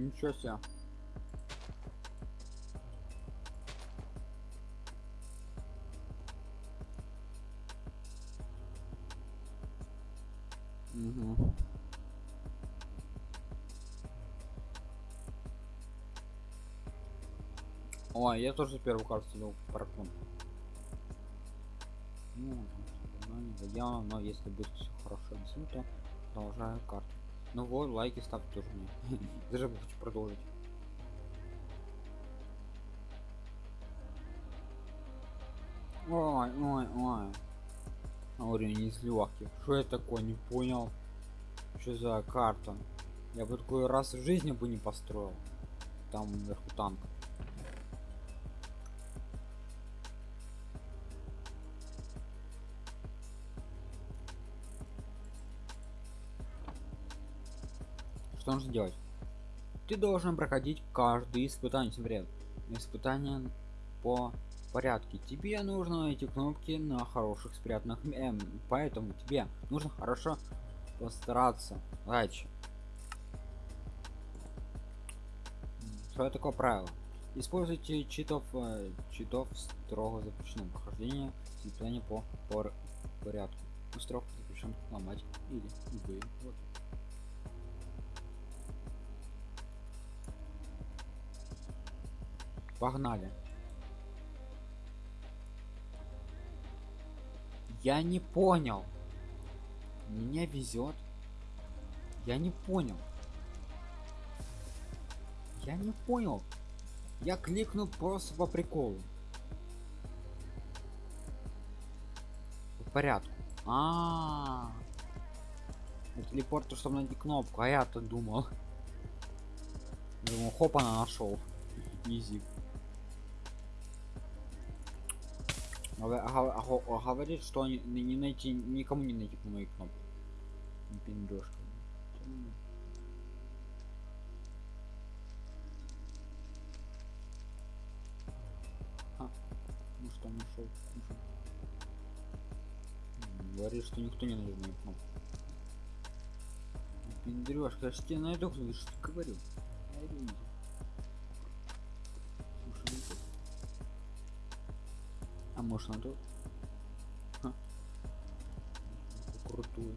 ничего себе. Угу. Ой, я тоже первую карту сделал паркун. Ну, там, не заявлено, но если будет все хорошо то продолжаю карту. Ну вот, лайки ставь тоже мне. Даже хочу продолжить. Ой, ой, ой. Не из легких. Что это такое, не понял. Что за карта? Я бы такой раз в жизни бы не построил. Там вверху танк. Что нужно делать? Ты должен проходить каждый испытание, смотри, испытание по порядке. Тебе нужно эти кнопки на хороших спрятанных, эм, поэтому тебе нужно хорошо постараться. Дальше. Что такое правило? Используйте читов, э, читов строго запрещено прохождение испытания по, по порядку. Строго запрещен ломать или любые. Вот. Погнали. Я не понял. Меня везет. Я не понял. Я не понял. Я кликнул просто по приколу. По порядку. А, -а, -а. телепорту, чтобы найти кнопку, а я-то думал. Думал, хоп, она нашел. Изи. Говорит, что не, не найти, никому не найти по моей кнопке. Пиндошка. А, ну что нашел? Говорит, что никто не найдет мою кнопку. Пиндрёшка, я ж тебе найду, что ты говорил. А может надо? Ха. Крутую.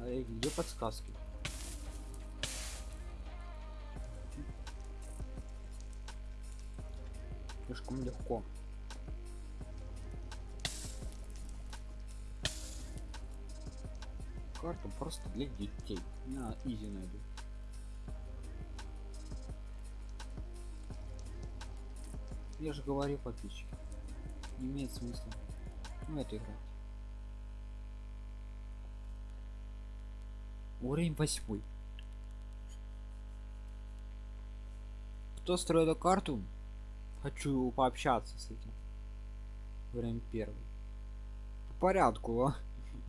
А где подсказки? Слишком легко. Карту просто для детей. На изи найду. Я же говорю подписчики. Не имеет смысла. Ну это игра. Уровень восьмой. Кто строит эту карту? Хочу пообщаться с этим. Время первый. По порядку, а?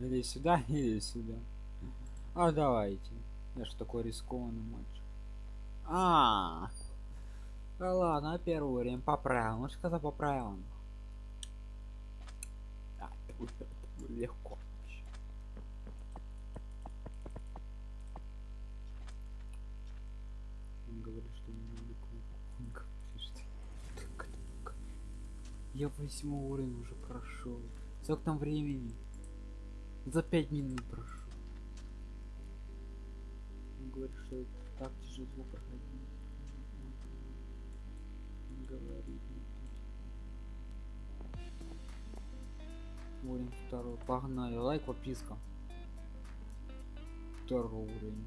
Или сюда, или сюда. А давайте. Я ж такой рискованный мальчик. А, -а, -а. Да ладно, первый уровень по правилам. Ну сказал по правилам. А, легко. Он говорит, что не надо Я восьмой уровень уже прошел. Сколько там времени? За пять минут прошел. Он говорит, что так тяжело проходить говорить. Уровень второй. Погнали. Лайк, подписка. Второй уровень.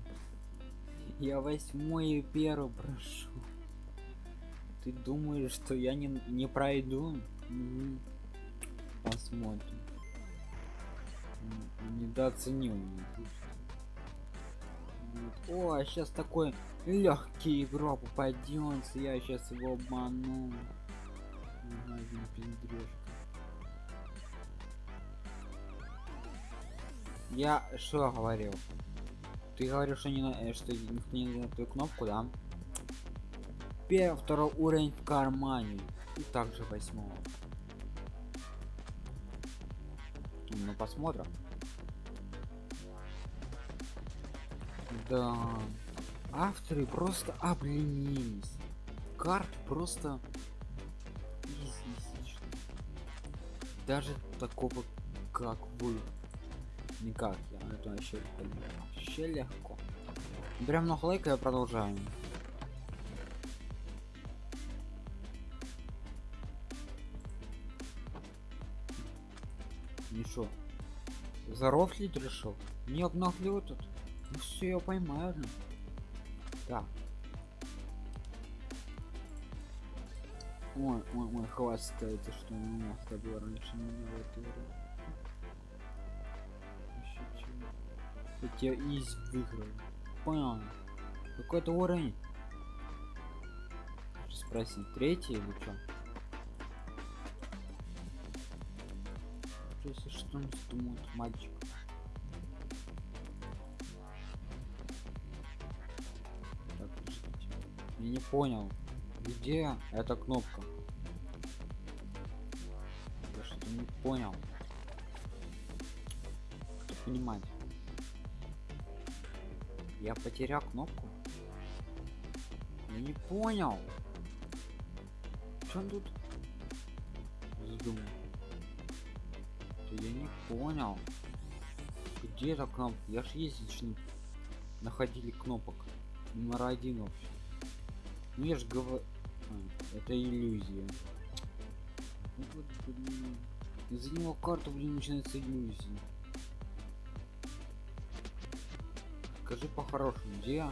Я восьмой и первый прошу. Ты думаешь, что я не, не пройду? Угу. Посмотрим. Недооценил. О, а сейчас такой легкий игрок попадется, я сейчас его обману. Я что говорил? Ты говоришь, что не на, э, что не на эту кнопку, да? Первый, второй уровень в кармане. И также восьмого. Ну посмотрим. Да. Авторы просто обленились. Карт просто. Даже такого, как вы. Никак, я это вообще вообще легко. Прям много лайка я продолжаю. Ничего. Зарофлить решил? Не обнаглел тут. Ну все, я поймаю. ну. Так. Ой, ой, ой, хвастается, что у меня с тобой раньше не было тебя из выиграл. Понял? Какой-то уровень. Спросить, третий или что? Что он думает мальчик. Так. Я не понял. Где эта кнопка? Я что-то не понял. Кто понимать? Я потерял кнопку? Я не понял. Что тут? Задумал. Я не понял. Где эта кнопка? Я ж ездить не находили кнопок. Номер один вообще. Ну я ж говорю... это иллюзия. Вот. Из-за него карту, блин, начинается иллюзия. Скажи по-хорошему, где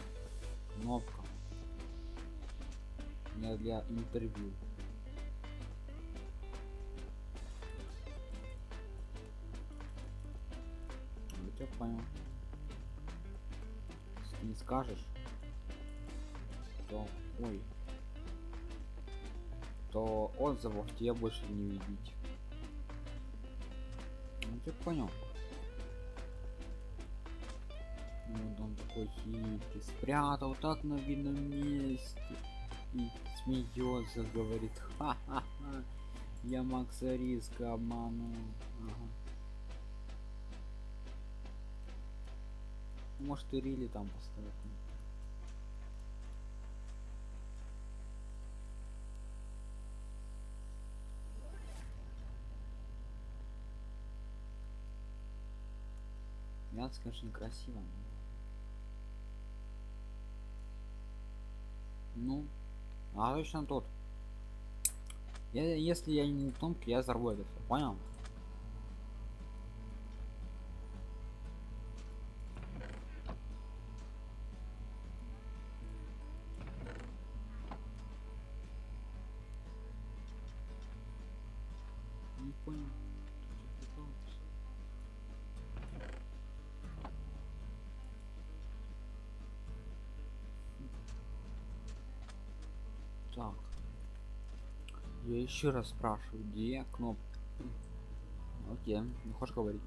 кнопка? Не для интервью. Тебя понял. Если не скажешь, то... Ой. То отзывов тебе больше не видеть. Ну ты понял. Ну, Вот он такой хитрый, спрятал так на видном месте и смеется, говорит, ха-ха-ха, я Макса Риска обманул. Может и Рили там поставить. Мясо, конечно, красиво. Ну, а точно тот. Я, если я не тонкий, я взорву это всё, понял? Еще раз спрашиваю, где кнопка? Окей, не хочешь говорить?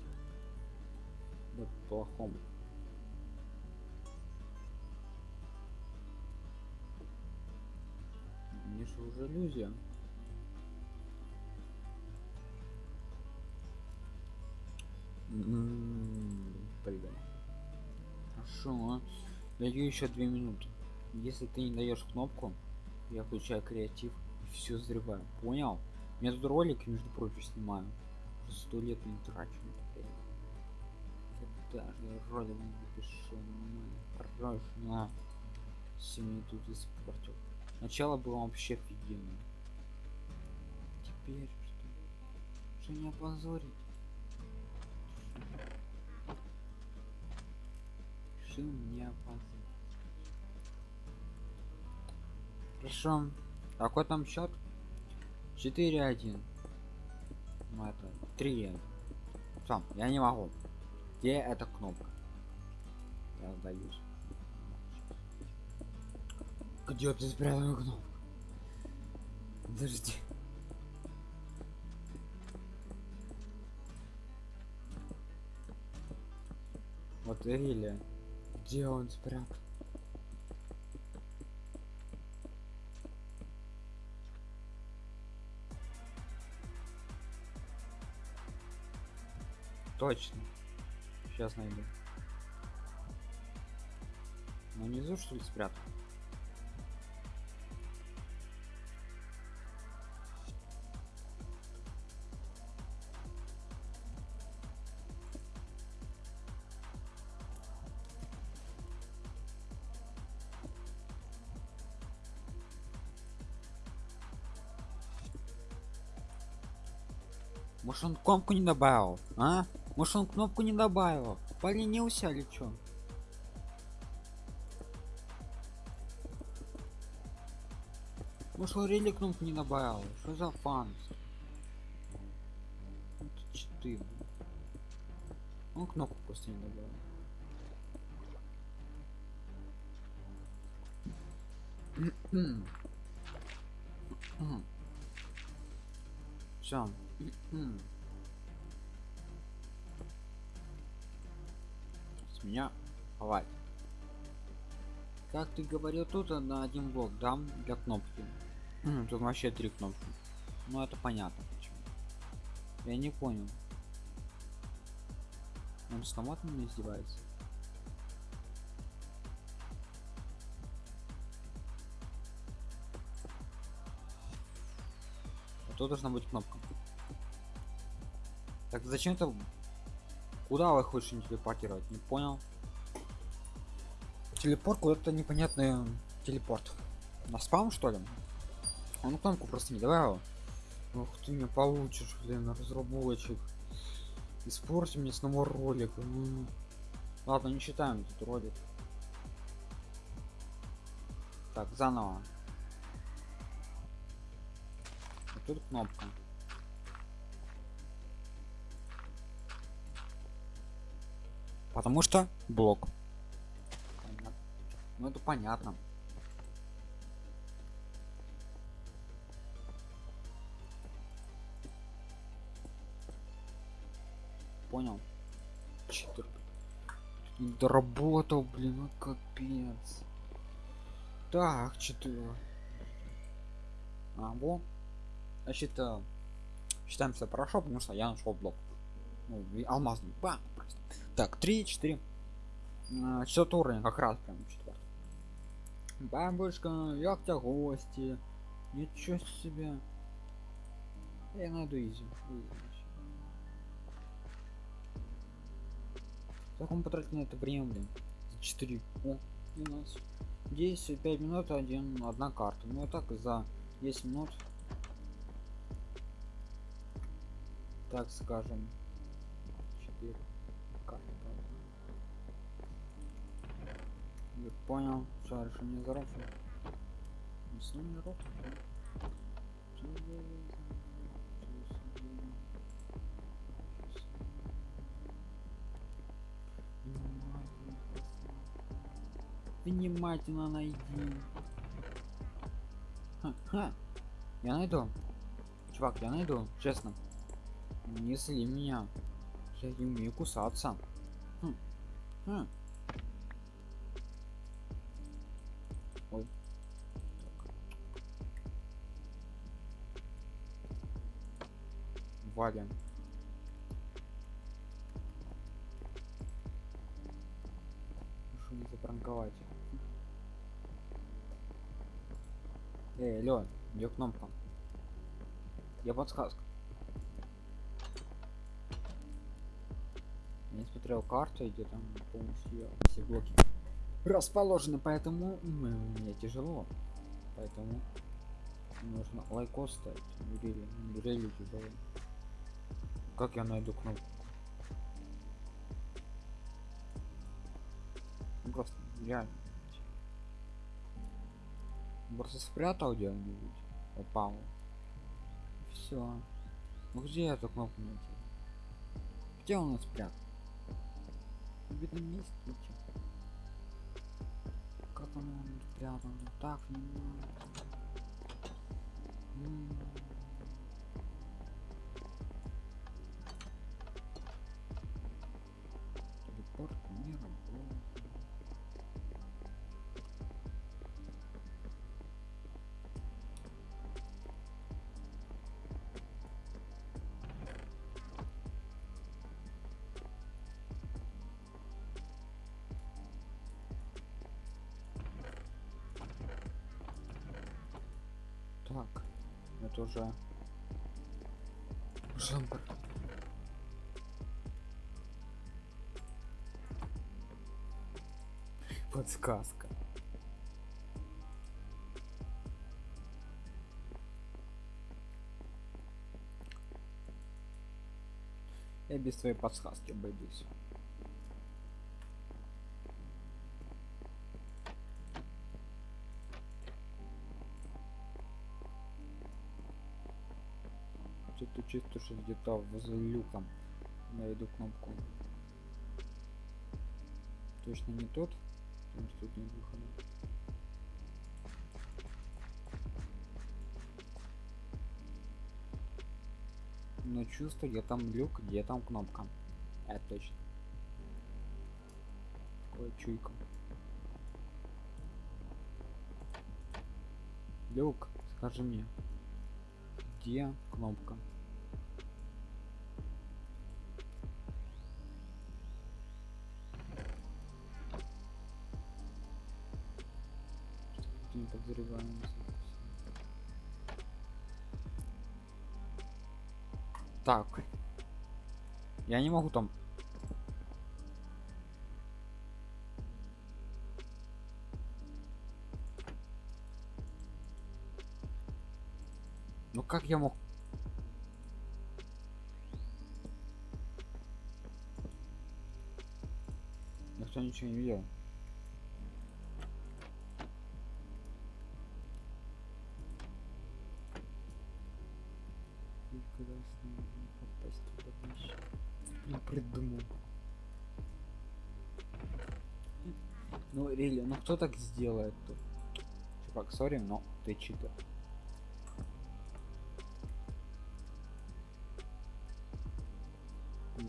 Да плохому. Мне же уже иллюзия. М, Блин. Хорошо. Даю еще две минуты. Если ты не даешь кнопку, я включаю креатив все взрываю. Понял? Я тут ролик, между прочим, снимаю. Уже сто лет не трачу. Я даже ролик напишу. Хорошо. Все мне тут испортил. Начало было вообще офигенно. Теперь что? Что не опозорить? Решил не опозорить. Хорошо. Какой там счет? 4-1. Ну это 3 Все, я не могу. Где эта кнопка? Я сдаюсь. Где ты спрятал кнопку? Подожди. Вот Рилли. Где он спрятал? Точно. Сейчас найду. Ну внизу что ли спрятал? Может он кнопку не добавил, а? Может он кнопку не добавил? Поленился или чё? Может он рели кнопку не добавил? Что за фан? Это четыре. Он кнопку просто не добавил. Все. Меня хватит. Как ты говорил, тут на один блок дам для кнопки. Тут вообще три кнопки. Ну это понятно почему. Я не понял. Он снова от меня издевается. А тут должна быть кнопка. Так зачем это? Куда вы хочешь телепортировать? Не понял. Телепорт куда-то непонятный телепорт. На спам что ли? Он кнопку просто не давал. Ух ты не получишь, блин, разработчик. Испорти мне снова ролик. Ладно, не считаем этот ролик. Так, заново. Тут кнопка. Потому что блок. Ну это понятно. Понял. Читер. Доработал, блин, ну капец. Так, четыре. А, во. Значит, э, считаем все хорошо, потому что я нашел блок. Ну, алмазный. Бам, просто. Так, 3, 4. Четвертый уровень, как раз прям четвертый. Бабушка, як тебя гости? Ничего себе. Я найду изи. Как он потратил на это время, блин? 4. О, у нас 10, 5 минут, один, одна карта. Ну так за 10 минут. Так скажем. 4 карты. Я понял, решение зарофлю. Не не рофлю. Внимательно найди. Ха, ха. Я найду. Чувак, я найду, честно. Не сли меня. Я не умею кусаться. Хм. Хм. Валим. Прошу не запранковать. Эй, Лён, где кнопка? Я подсказка. Я смотрел карту, где там полностью все блоки расположены, поэтому мне тяжело. Поэтому нужно лайкос ставить. Рели, рели тяжело. Как я найду кнопку? Ну, просто реально. Просто спрятал где-нибудь. Попал. Все. Ну где эту кнопку найти? Где он спрятал? В видном месте ничего. Как он спрятал? Так не. Уже жампер. Подсказка. Я без твоей подсказки обойдусь. Чисто, что где-то возле люка найду кнопку. Точно не тот, потому что тут нет выхода. Но чувство, где там люк, где там кнопка. Это точно. Такое чуйка. Люк, скажи мне, где кнопка? Так. Я не могу там. Ну как я мог? Никто ничего не видел. Прекрасно можно попасть туда ближе. Блин, придумал. Ну, рели, ну кто так сделает тут? Чувак, сори, но ты читер.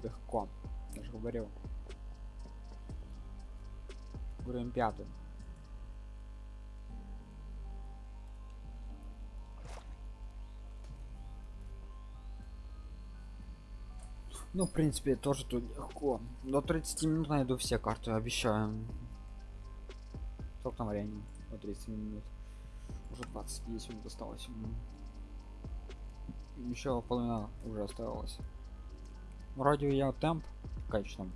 Легко. Я же говорил. Уровень пятый. Ну, в принципе, тоже тут легко. До 30 минут найду все карты, обещаю. Сколько там времени? До 30 минут. Уже 20, 10 минут осталось. Еще половина уже осталось. Вроде я темп качном.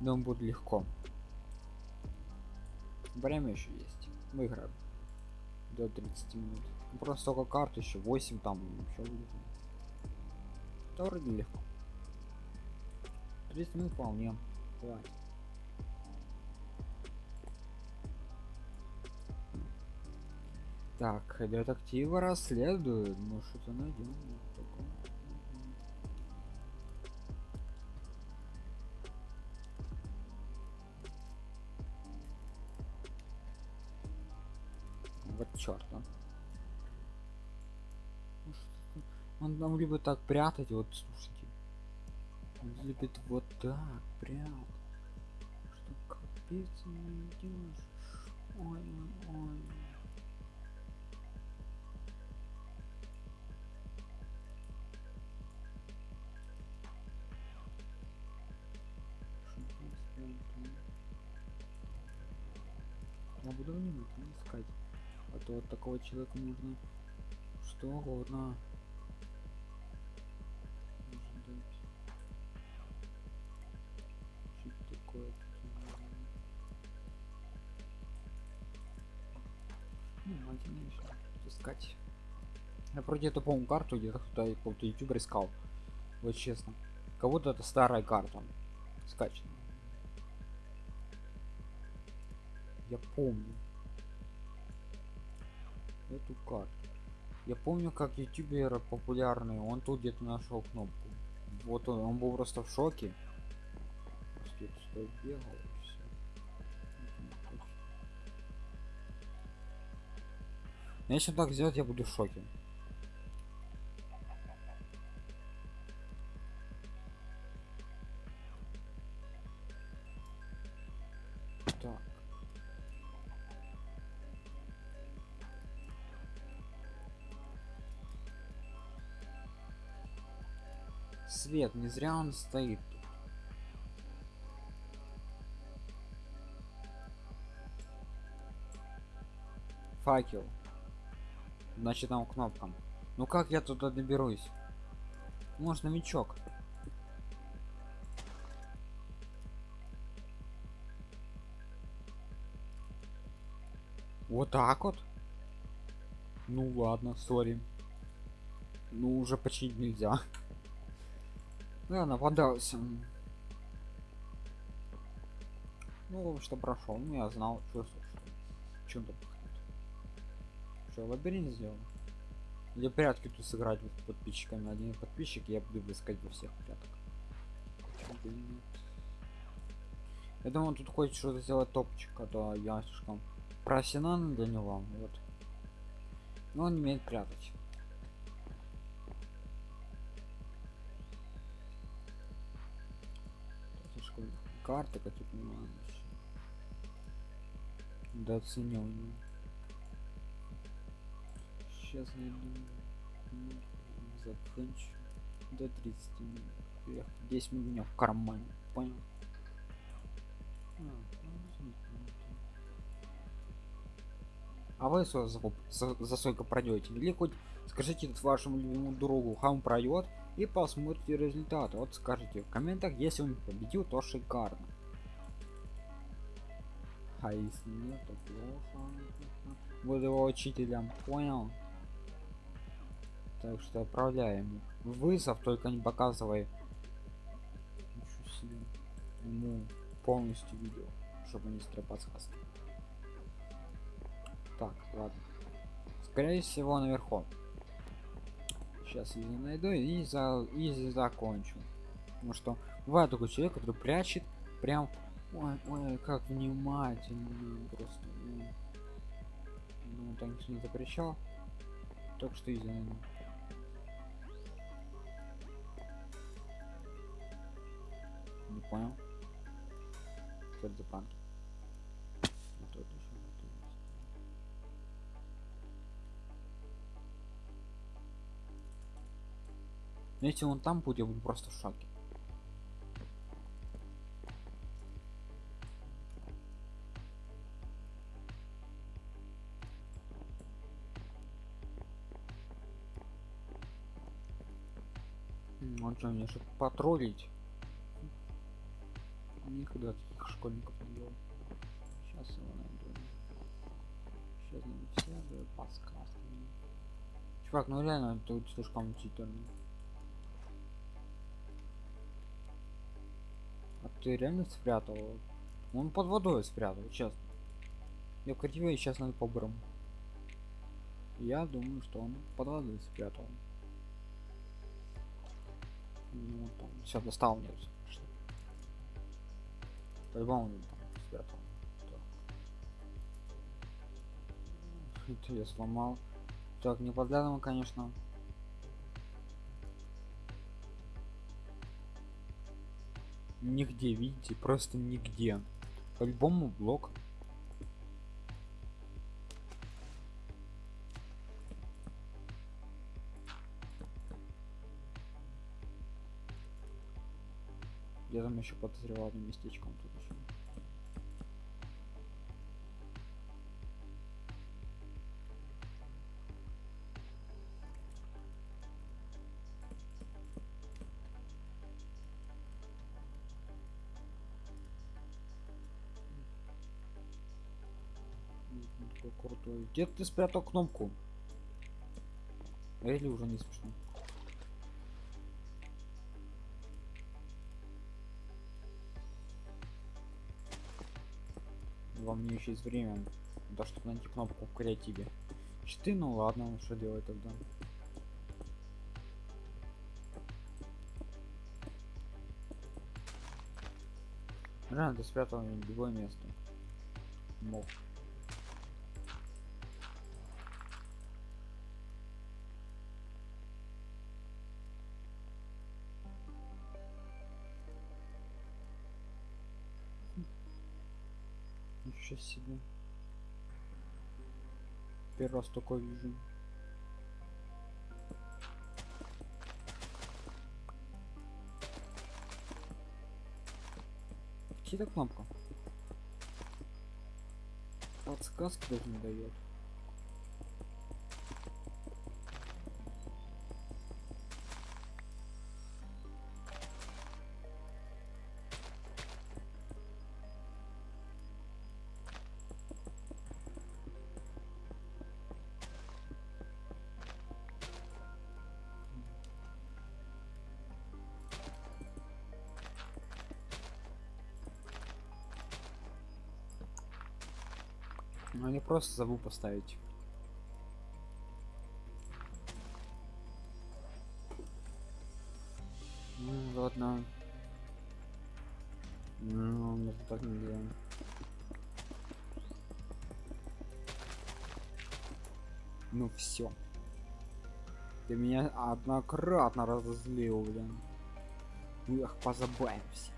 Думаю, будет легко. Время еще есть. Выиграем. До 30 минут. Ну, просто только карт еще 8 там еще будет. Да вроде легко. 30 минут вполне. Хватит. Так, детективы расследуют. Ну что-то найдем. Вот черт, а. Ну, Он нам любит так прятать, вот слушайте. Он любит вот так прятать. Что капец не идешь. Ой, ой, ой. Я буду внимательно искать. А то от такого человека нужно что угодно. Что такое наверное? Ну, внимательно еще искать. Я вроде эту помню карту где-то кто-то какого-то ютубер искал. Вот честно. Кого-то это старая карта. Скачана. Я помню эту карту. Я помню, как ютубер популярный, он тут где-то нашел кнопку. Вот он, он был просто в шоке. Бегал Если так сделать, я буду в шоке. Свет, не зря он стоит. Факел. значит там кнопка. Ну как я туда доберусь? Может новичок вот так вот? Ну ладно сори. Ну уже почти нельзя ладно подался ну что прошел. Ну я знал что чем то что лабиринт сделал? Или прятки тут сыграть вот подписчиками? Один подписчик я буду искать во всех пряток я думаю тут хочет что-то сделать топчик а то я слишком профессиональный для него вот. Но он не умеет прятать карты как я понимаю недооценил его сейчас найду закончу до 30 минут. 10 минут у меня в кармане понял? А вы за, за, за сколько пройдете или хоть скажите вашему любимому другу хам пройдет и посмотрите результаты. Вот скажите в комментах если он победил то шикарно. А если нет то плохо. Буду его учителем понял? Так что отправляем вызов только не показывай. Ему полностью видео чтобы не стрепаться. Так ладно. Скорее всего наверху сейчас я найду и за и закончу. Потому что бывает такой человек который прячет прям ой, ой как внимательно просто ну, ну так не запрещал так что найду не понял? Что это за панки Но если он там будет, я буду просто в шоке. Он что, мне чтобы потроллить? Никогда таких школьников не делал. Сейчас его найду. Сейчас найду все, подсказки. Чувак, ну реально, тут слишком читерный. ты реально спрятал? Он под водой спрятал, честно. Я в креативе сейчас надо по брам. Я думаю, что он под водой спрятал. Ну, там, все, достал нет. По-любому он там спрятал. Так. Это я сломал. Так, не подглядываем, конечно. Нигде видите просто нигде. По-любому блок. Я там еще подозревал одним местечком тут еще Где ты спрятал кнопку? Или уже не смешно? Вам не еще есть время, да, чтобы найти кнопку в креативе. Читы, ну ладно, что делать тогда? Реально, ты спрятал любое место. Мог. Ничего себе. Первый раз такой вижу. Чья кнопка? Подсказки даже не дает. Просто забыл поставить. Ну ладно. Ну, мы так не делаем. Ну все. Ты меня однократно разозлил, блин. Эх, позабавимся.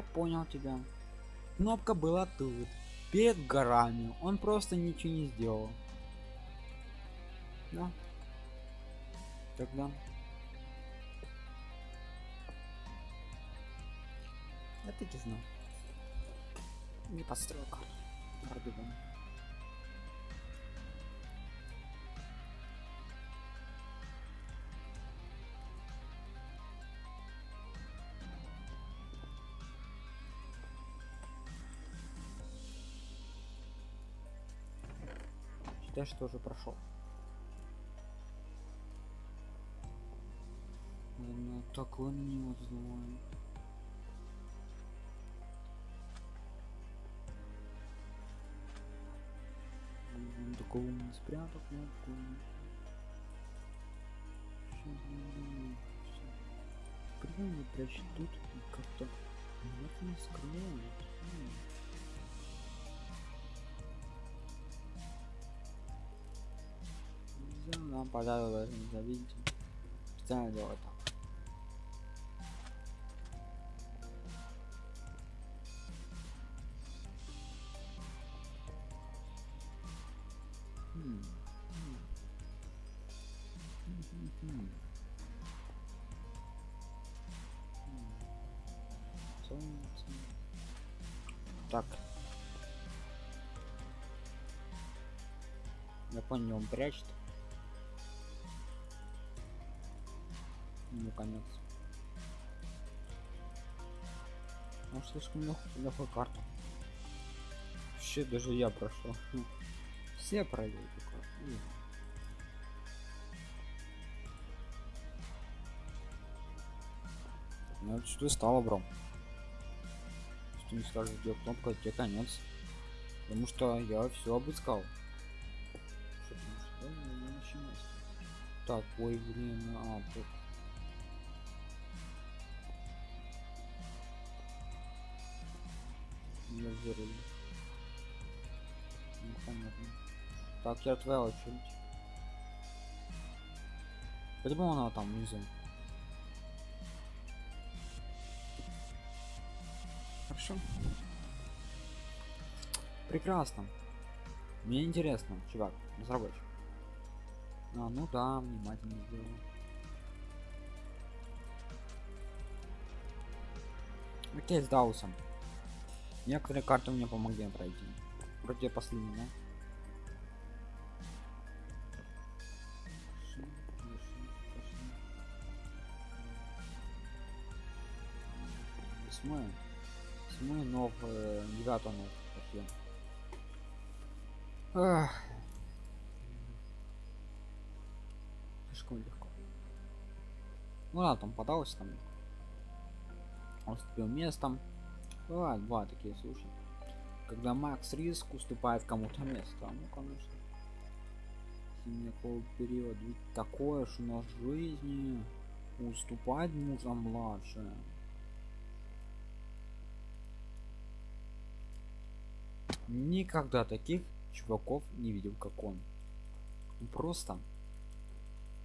Я понял тебя. Кнопка была тут, перед горами. Он просто ничего не сделал. Да. Тогда. Я таки знал. Не построил карту. Что уже прошел. Наверное, такой на него злой. Он такого не спрятал кнопку. Прямо прячет тут и как-то вот не скрывает. Нам подарок нельзя видите. Специально делать так. Так. Я понял, он прячет. Конец. Он слишком лег... легкая карта. Вообще даже я прошел. Все пройдут эту карту. Ну что стало, бро. Что не скажешь, где кнопка, тебе конец. Потому что я все обыскал. Ну, ну. Так, ой, блин, а, тут. Не взрыв. Ну, понятно. Так, я твоя очередь. Почему она там внизу? Хорошо. Прекрасно. Мне интересно, чувак, разработчик. А, ну да, внимательно сделал. Окей, с Даусом. Некоторые карты мне помогли пройти. Вроде последний, да? Хорошо. Восьмое. Но в девятом. Ах. Слишком легко. Ну ладно, там подалось там. Он уступил местом. Бывают, бывают такие случаи. Когда Макс Риск уступает кому-то место. Ну, конечно. Синяков период. Ведь такое ж у нас в жизни. Уступать нужно младше. Никогда таких чуваков не видел, как он. Он просто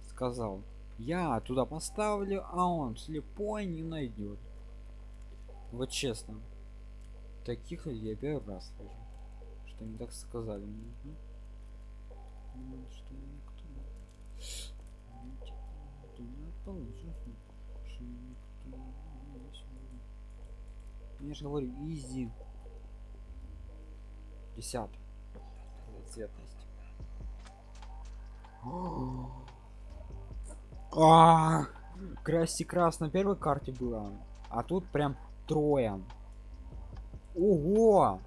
сказал, я туда поставлю, а он слепой не найдет. Вот честно. Таких я первый раз слышу. Что они так сказали. Ну, что никто ты не что никто. Я же говорю, изи. Десятый. Цветность. А, Красти крас на первой карте было, а тут прям трое. Ого!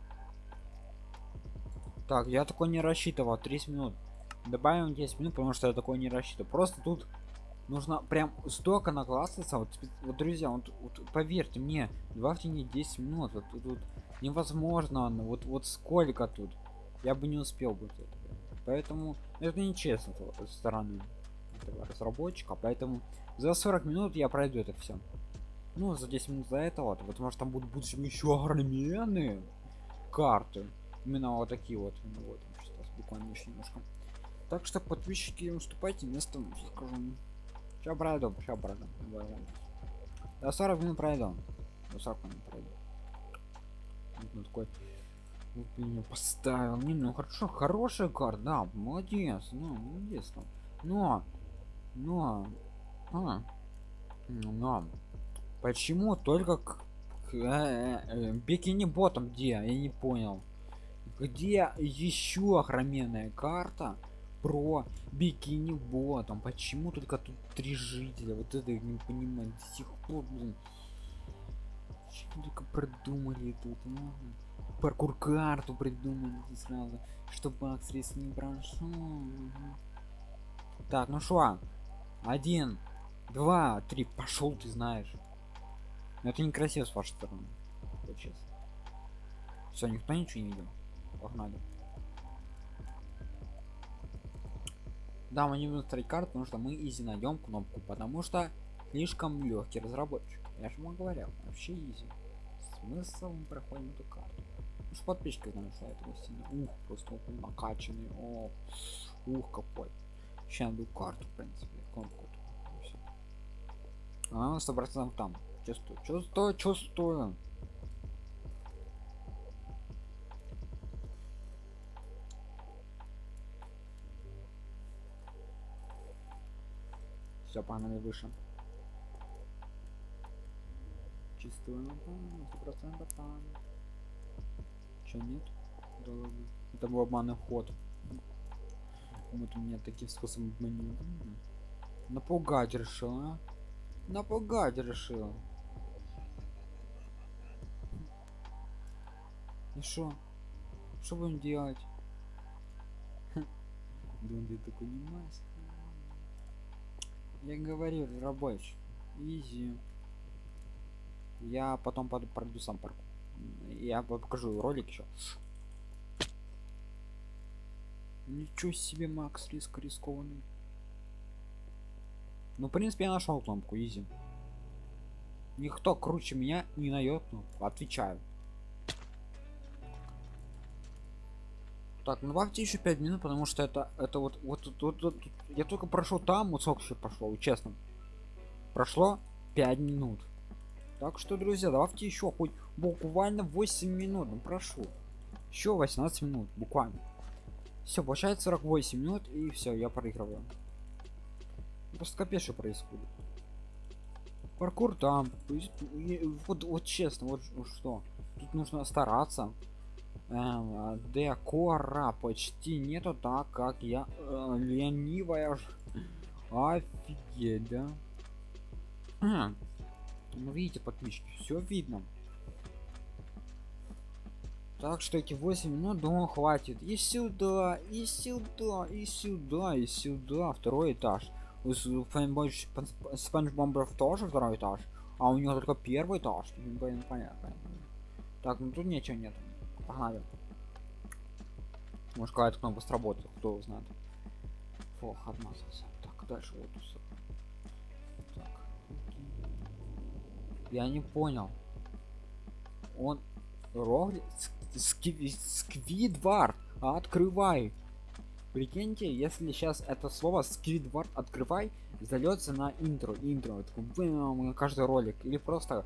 Так, я такой не рассчитывал. 30 минут. Добавим 10 минут, потому что я такой не рассчитывал. Просто тут нужно прям столько наклассаться вот, вот друзья вот, вот поверьте мне 2 в течение 10 минут вот тут невозможно вот вот сколько тут я бы не успел бы это поэтому это нечестно со стороны этого разработчика поэтому за 40 минут я пройду это все ну за 10 минут за этого вот, потому что там будут, будут еще огроменные карты. Именно вот такие вот ну, вот сейчас буквально еще немножко. Так что подписчики уступайте место скажу. Сейчас пройду сейчас пройду до 40 минут пройду до 40 минут пройду ну, такой меня поставил. Не ну хорошо хорошая карта да молодец ну молодец там. Но но а, но почему только к, к э, э, бикини ботом? Где? Я не понял. Где еще охроменная карта про бикини ботом? Почему только тут три жителя? Вот это я не понимаю до сих пор блин. Только придумали тут? Ну, паркур карту придумали сразу чтобы аксрис не прошел так ну что один два три. Пошел ты знаешь но это некрасиво с вашей стороны. Вот честно все никто ничего не видел? Погнали. Да мы не будем ставить карту потому что мы изи найдем кнопку потому что слишком легкий разработчик. Я же вам говорил вообще изи. Смысл мы проходим эту карту? Уж подписчики знают что это сильно ух просто он накачанный. О ух какой. Сейчас найду карту в принципе кнопку а сто процентов там чувствую чувствую чувствую. Все погнали выше. Сто процентов там Че нет? Да это был обманный ход. Вот у меня такие способы обмануть напугать решил а? Напугать решил. И что что будем делать? Дунди такой не мастер я говорю рабочий. Изи. Я потом пройду сам парк я покажу ролик еще ничего себе макс риск рискованный ну в принципе я нашел кнопку изи. Никто круче меня не найдет ну отвечаю. Так ну добавьте еще 5 минут потому что это это вот вот, вот, вот, вот я только прошел там вот сколько еще прошло честно. Прошло 5 минут. Так что друзья давайте еще хоть буквально 8 минут ну прошу еще 18 минут буквально. Все получается 48 минут и все я проигрываю просто капец что происходит. Паркур там вот вот честно вот что. Тут нужно стараться. Эм, декора почти нету так как я э, ленивая офигеть да. А, ну видите подписчики все видно. Так что эти 8 минут думаю хватит. И сюда и сюда и сюда и сюда. Второй этаж спанч бомберов тоже второй этаж а у него только первый этаж. Блин, понятно так ну тут ничего нет. Погнали. Может какая-то кнопка сработает кто знает. Фох отмазался так дальше вот так. я не понял. Он рогли сквидвар открывай прикиньте если сейчас это слово сквидвард открывай зальется на интро. Интро такой, каждый ролик. Или просто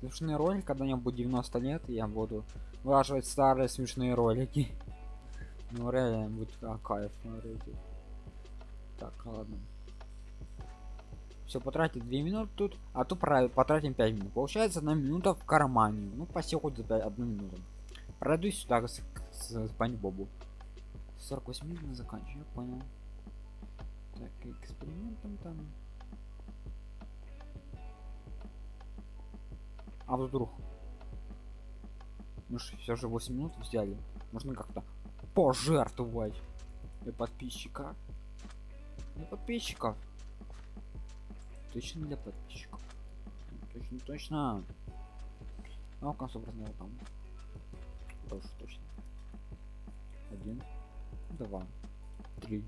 смешные ролик когда мне будет 90 лет я буду вылаживать старые смешные ролики. Ну реально будет а, кайф смотрите так ладно. Все потратить 2 минуты тут а то потратим 5 минут. Получается одна минута в кармане. Ну почти хоть за 5 одну минуту. Пройду сюда с, с, с бобу 48 минут заканчиваю понял. Так экспериментом там. А вдруг? Мы же все же 8 минут взяли. Можно как-то пожертвовать для подписчика. Для подписчиков точно для подписчиков точно точно. Ну в конце размер там. Тоже точно. Один два три.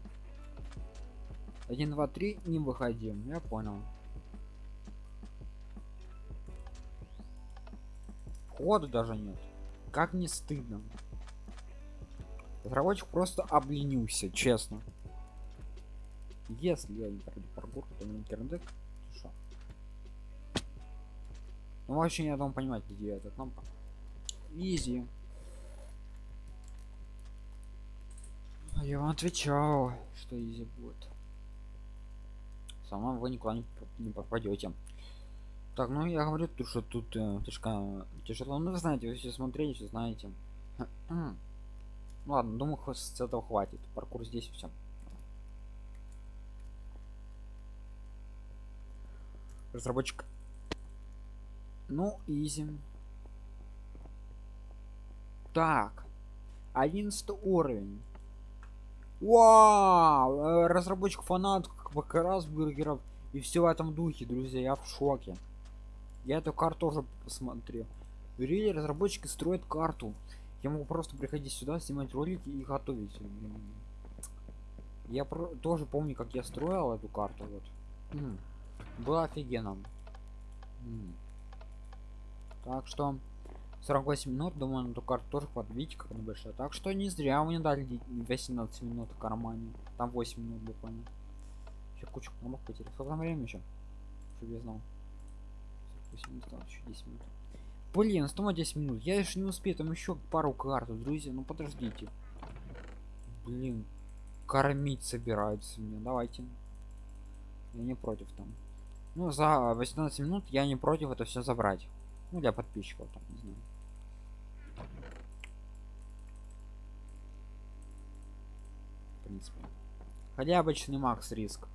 Один два три не выходим я понял. Входа даже нет. Как не стыдно. Разработчик просто обленился честно. Если я не пройду паркур то не интернет ну вообще не должен понимать где эта кнопка изи я вам отвечал что изи будет. Сама вы никуда не, не попадете. Так ну я говорю то что тут э, слишком тяжело ну вы знаете вы все смотрели все знаете. Ладно думаю с этого хватит. Паркур здесь все разработчик. Ну изи так 11 уровень Вау! Э, разработчик фанат как раз бургеров и все в этом духе, друзья, я в шоке. Я эту карту тоже посмотрел. Рили разработчики строят карту. Я могу просто приходить сюда, снимать ролики и готовить. Я про тоже помню, как я строил эту карту. Вот. Было офигенно. Так что 48 минут, думаю, на эту карту тоже. Видите, как она большая. Так что не зря мне дали 18 минут в кармане. Там 8 минут буквально. Еще кучу кнопок потерял. Сколько там время еще? Чтобы я знал. 48 минут, осталось еще 10 минут. Блин, осталось 10 минут. Я еще не успею. Там еще пару карт, друзья. Ну подождите. Блин. Кормить собираются меня. Давайте. Я не против там. Ну, за 18 минут я не против это все забрать. Ну, для подписчиков, там, не знаю. Принципе. Хотя обычный макс риск.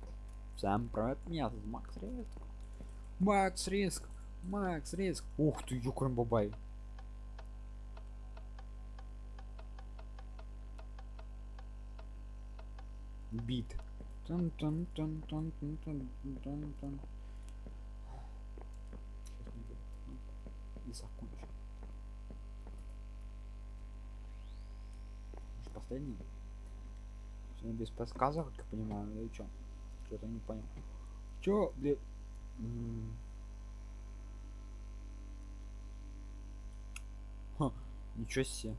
Всем привет, меня зовут Макс Риск. Макс Риск. Макс Риск. Ух ты, юкрем бабай. Бит. Тун -тун -тун -тун -тун -тун -тун -тун. и закончу. Может, последний? Сегодня без подсказок, как я понимаю, или что? Что-то не понял. Чё, блин? Ха, ничего себе.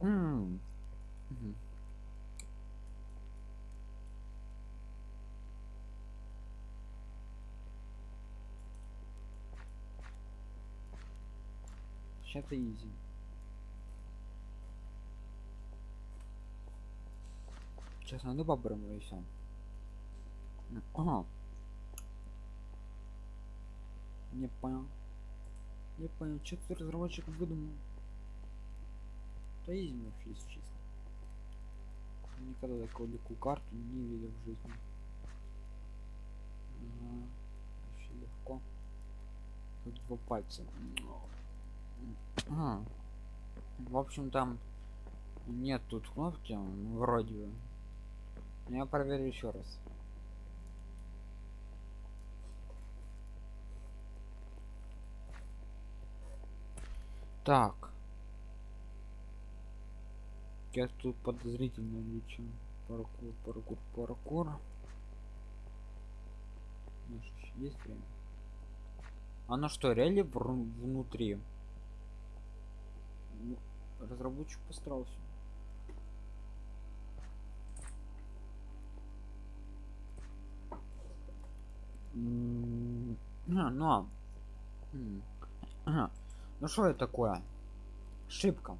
Ммм. Сейчас это изи. Сейчас надо бобром и все. Ага. Не понял. Не понял, что ты разработчик выдумал. Да изи вообще, если честно. Никогда такую легкую карту не видел в жизни. Ага. Вообще легко. Тут два пальца. А. В общем, там нет тут кнопки, вроде бы. Я проверю еще раз. Так. Я тут подозрительно лечу. Паркур, паркур, паркур. Есть время? Оно что, реально внутри? Ну, разработчик постарался. А, ну, ага. ну что это такое? Ошибка.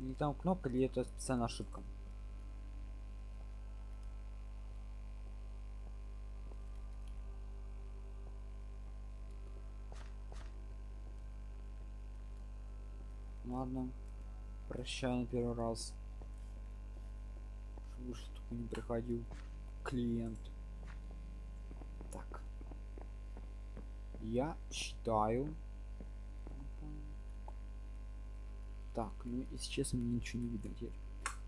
Или там кнопка, или это специальная ошибка? Ладно прощай на первый раз больше такой не приходил клиент так я считаю Так, ну если честно, мне ничего не видно теперь.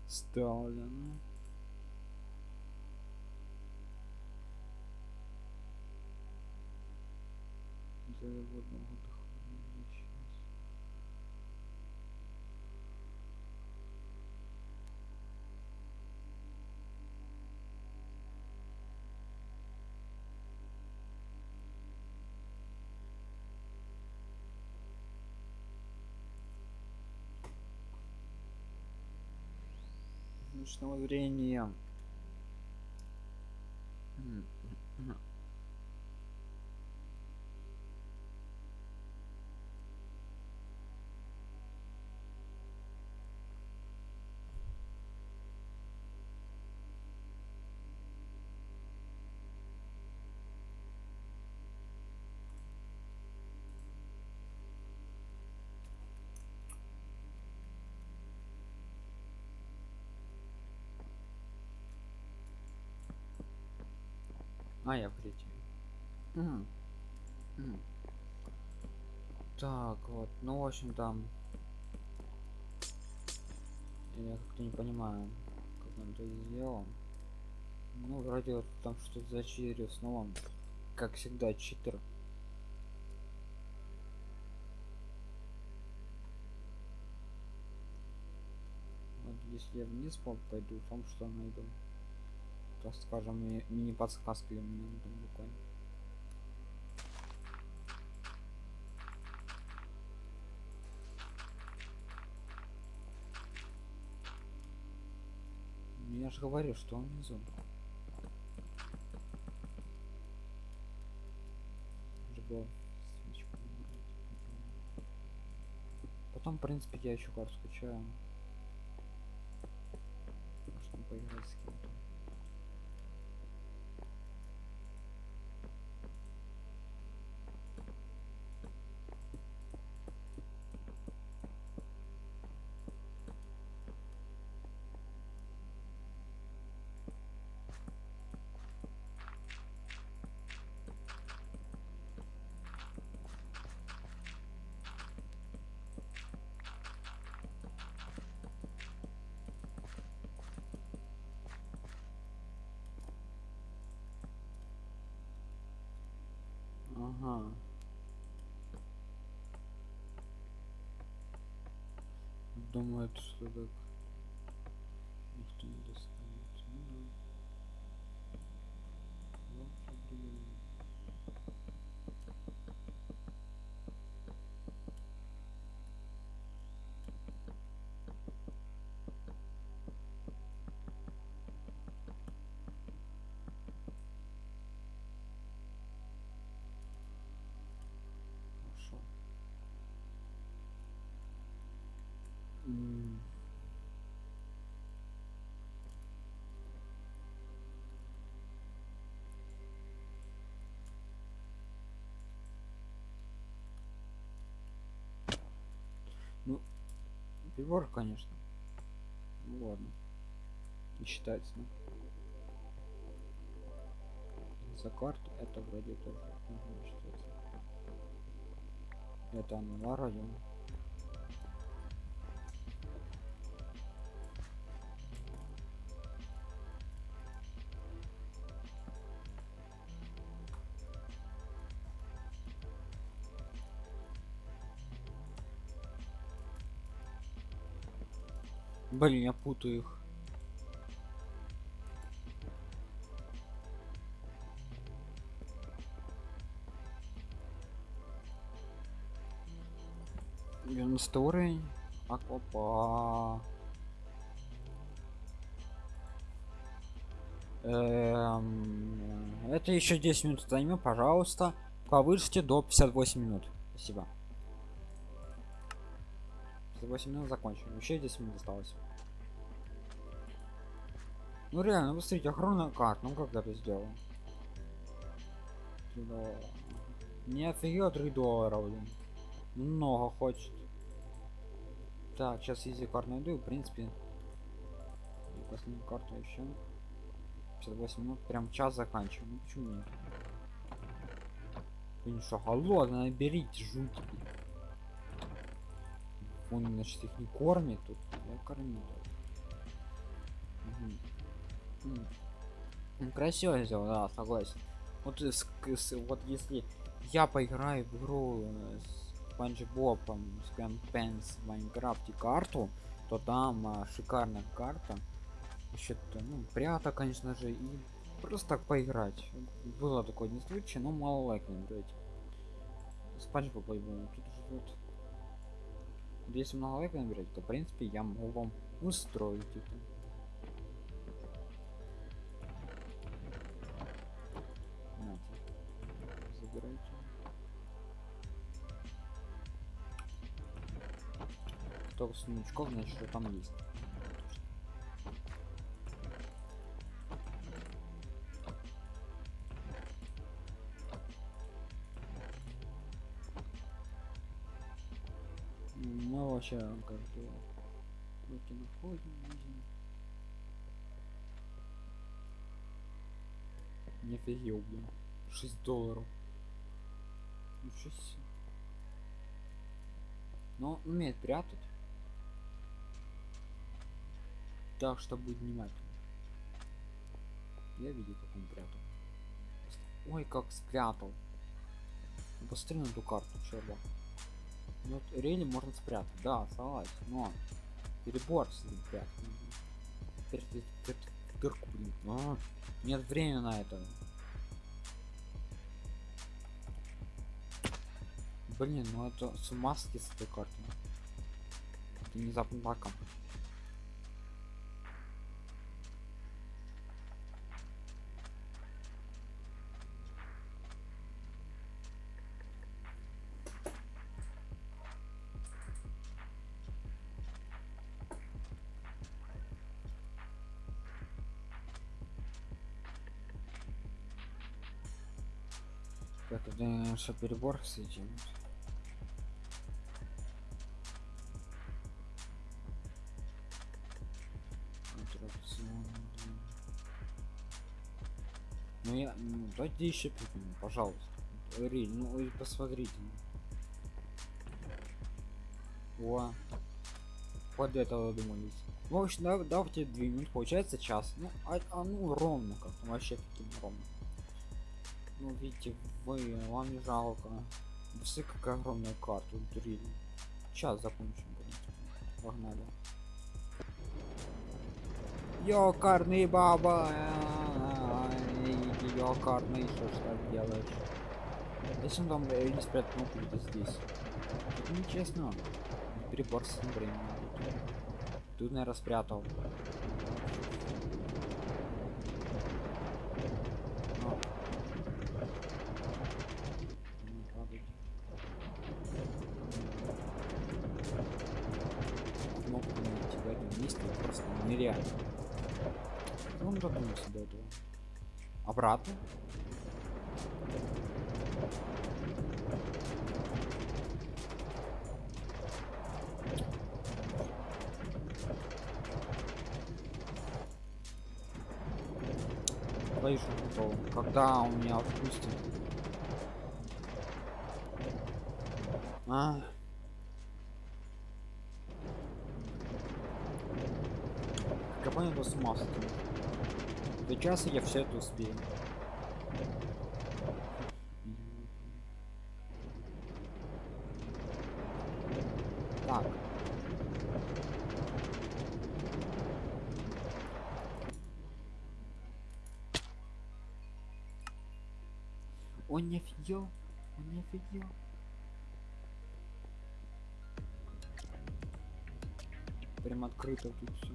Ставлено. Заводного дыхания Ночного зрения. А, я в третьем. Мгм. Мгм. Так, вот, ну, в общем, там... Я как-то не понимаю, как он это сделал. Ну, вроде вот там что-то зачитали снова. Как всегда, читер. Вот если я вниз по- пойду, там что найду. Так скажем, ми- мини-подсказки у меня там буквально. Ну, Я же говорю, что он внизу. Набрать. Потом, в принципе, я еще карту скачаю. Можно поиграть с кем-то. Ага. Думает, что так никто не достанет. Ну да. Вот определенно. Хорошо. М. Ну, прибор, конечно. Ну ладно. Не считается. ну. За карту это вроде тоже. Это оно вроде. Блин, я путаю их. Девяностый уровень. Аквапа. Эм, это еще 10 минут займет, пожалуйста. Повысьте до 58 минут. Спасибо. 58 минут закончим. Еще 10 минут осталось. Ну реально, посмотрите, охрана карт. Ну как это сделал? Не офигел 3 доллара, блин. Много хочет. Так, сейчас изи карт найду, в принципе. Последнюю карту еще. 58 минут, прям час заканчиваем. Ну почему нет? Блин, что, голодно, наберите жути. Он, значит, их не кормит тут. Я кормил. М. Ну, красиво сделал, да, согласен. Вот, с- с- вот если я поиграю в игру э, с Спанч Бобом, с Пенс в Майнкрафте карту, то там а, шикарная карта. Еще ну, прята, конечно же, и просто так поиграть. Было такое не случай, но мало лайков наберете. Спанч Боб, тут живет. Если много лайков наберете, то в принципе я могу вам устроить это. Только сундучков, значит, что там есть. Вообще как-то руки находим. Не офигел, блин. 6 долларов. Ничего себе. Но он умеет прятать. Так что будет внимательно. Я видел, как он прятал. Ой, как спрятал. Посмотри на эту карту, черт. Ну, рели можно спрятать, да, согласен, но перебор с ним прятать. дырку, блин. А, нет времени на это. Блин, ну это с ума с этой картой. Это внезапно баком. Что перебор с этим. Ну я, ну, дайте еще пикнем, пожалуйста. Риль, ну и посмотрите. О, под этого думались. Ну, в общем, да, давайте две получается час. Ну, а, а ну ровно как, вообще таким ровно. Ну, видите, вы, вам не жалко. Все какая огромная карта, дурили. Сейчас закончим, принципе. Погнали. Ёкарный баба! Ёкарный, что ж так делаешь? Он там э, не спрятал где-то здесь. Это нечестно. Перебор с временем. Тут, наверное, спрятал. Я понял, что с ума сойти. До часа я все это успею. Так. Он не офигел? Он не офигел? Прям открыто тут все.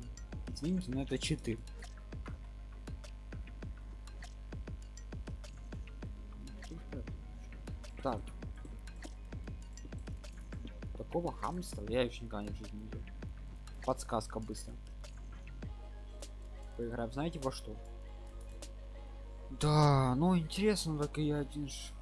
Извините, но это читы. Так. Такого хамства я еще никогда в жизни не видел. Подсказка быстро. Поиграем, знаете во что? Да, ну интересно, так и я один ж.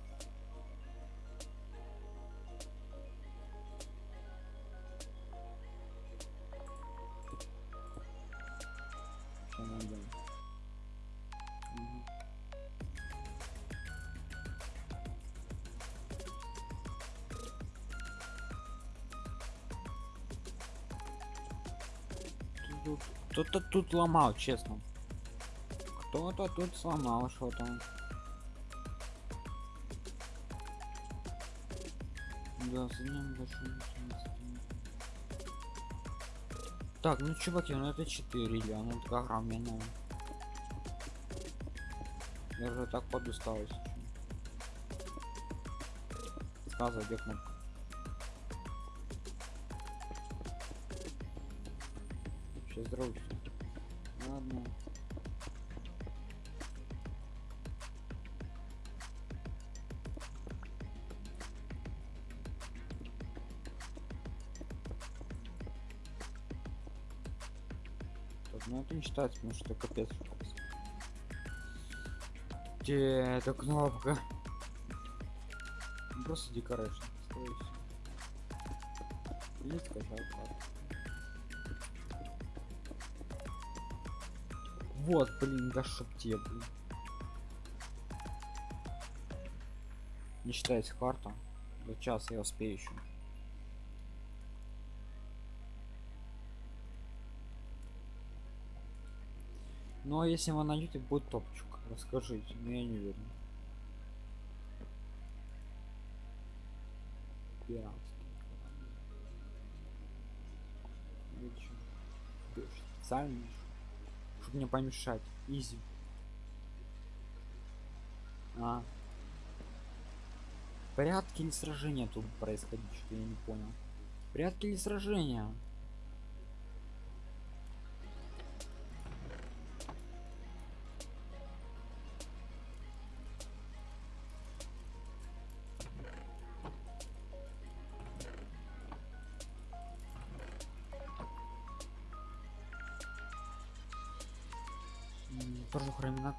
Тут ломал честно. Кто-то тут сломал что-то. Да за ним большой так ну чуваки ну это 4 или она такая огроменная я уже так подустал если честно. сказывай где кнопка Считается, потому что капец. Где эта кнопка? Ну, Просто декорейшн. скорее скачал карту. Вот, блин, да чтоб тебе, блин. Не считается карта. За час я успею еще. Ну а если вы найдете, будет топчик. Расскажите, но я не верю. Пиратский Специально, чтобы мне помешать. Изи. А. Порядки или сражения тут происходить, что я не понял. Порядки или сражения?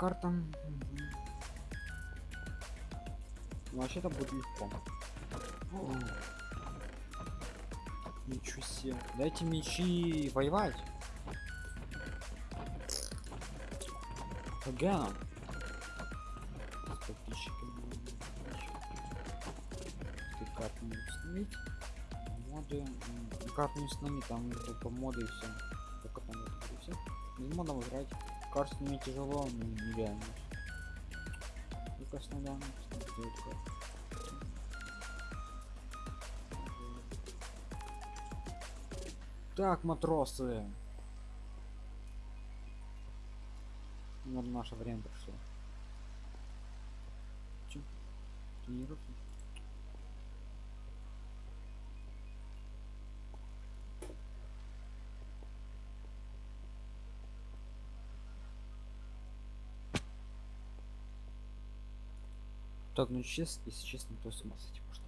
Храмина карта. Мгм. Ну, вообще-то будет легко. О. Ничего себе. Дайте мечи воевать. Подписчиками. Ты карту не установить. Моды. Карту не установить, там только моды и все. Только там это все. Без модов играть. Карту мне тяжело, но нереально. С сделать карту. Так, матросы. Вот наше время пришло. Чё? Тренируйся. Так, ну честно, если честно, то с ума сойти можно.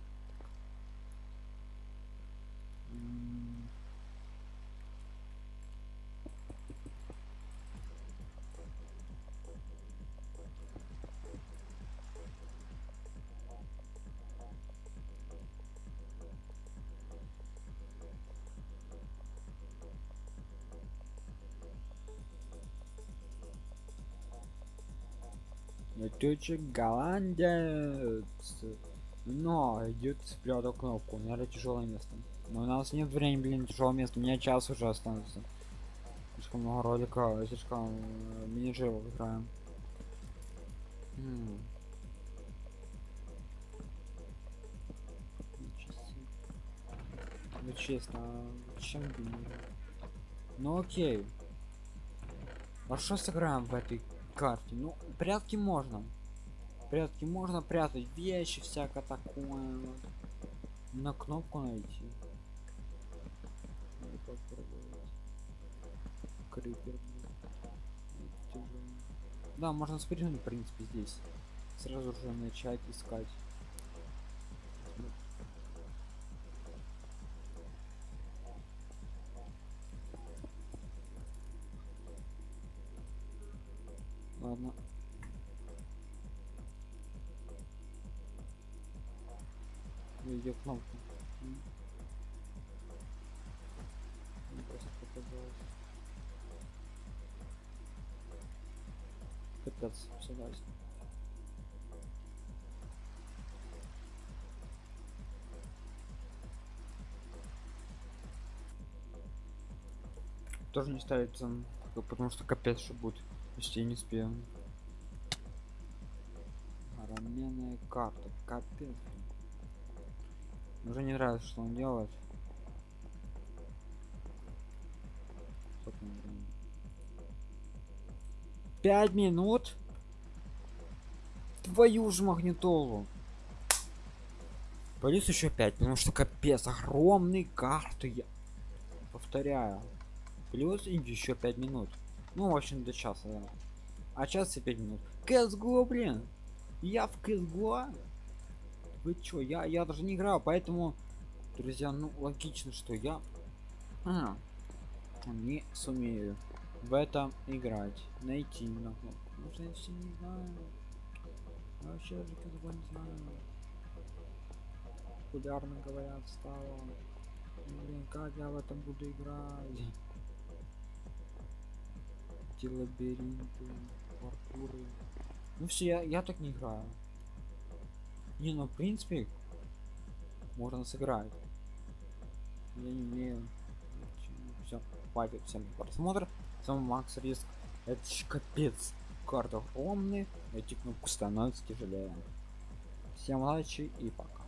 Летучий голландец. Но идет спрятал кнопку. Наверное, тяжелое место. Но у нас нет времени, блин, тяжелое место. У меня час уже останется. Слишком много ролика, слишком э, мини-джевов играем. М. Ничего себе. Ну честно, а чем? Ну окей. А что сыграем в этой карте? Ну, прятки можно. Прятки можно прятать вещи, всякое такое. На кнопку найти. Попробовать. Крипер. Да, можно спрыгнуть, в принципе, здесь. Сразу же начать искать. Где кнопка? М. Мне просто показалось. Капец, согласен. тоже не ставится, потому что капец, что будет, если не успею. Раменная карта, капец. блин. Уже не нравится, что он делает. Пять минут? Твою ж магнитолу. Плюс еще 5, потому что капец, огромные карты. Я повторяю. Плюс еще 5 минут. Ну, в общем, до часа, да. А час и 5 минут. CSGO, блин. Я в CSGO. Вы чё, я, я даже не играю, поэтому, друзья, ну, логично, что я а, не сумею в этом играть. Найти, может, не не знаю. Популярно говорят стало. Блин как я в этом буду играть? Эти лабиринты паркуры. Ну все я, я так не играю не ну в принципе можно сыграть. Я не умею. Все хватит всем просмотр. С вами макс риск. Это ж капец. Карта огромный эти кнопку становится тяжелее. Всем удачи и пока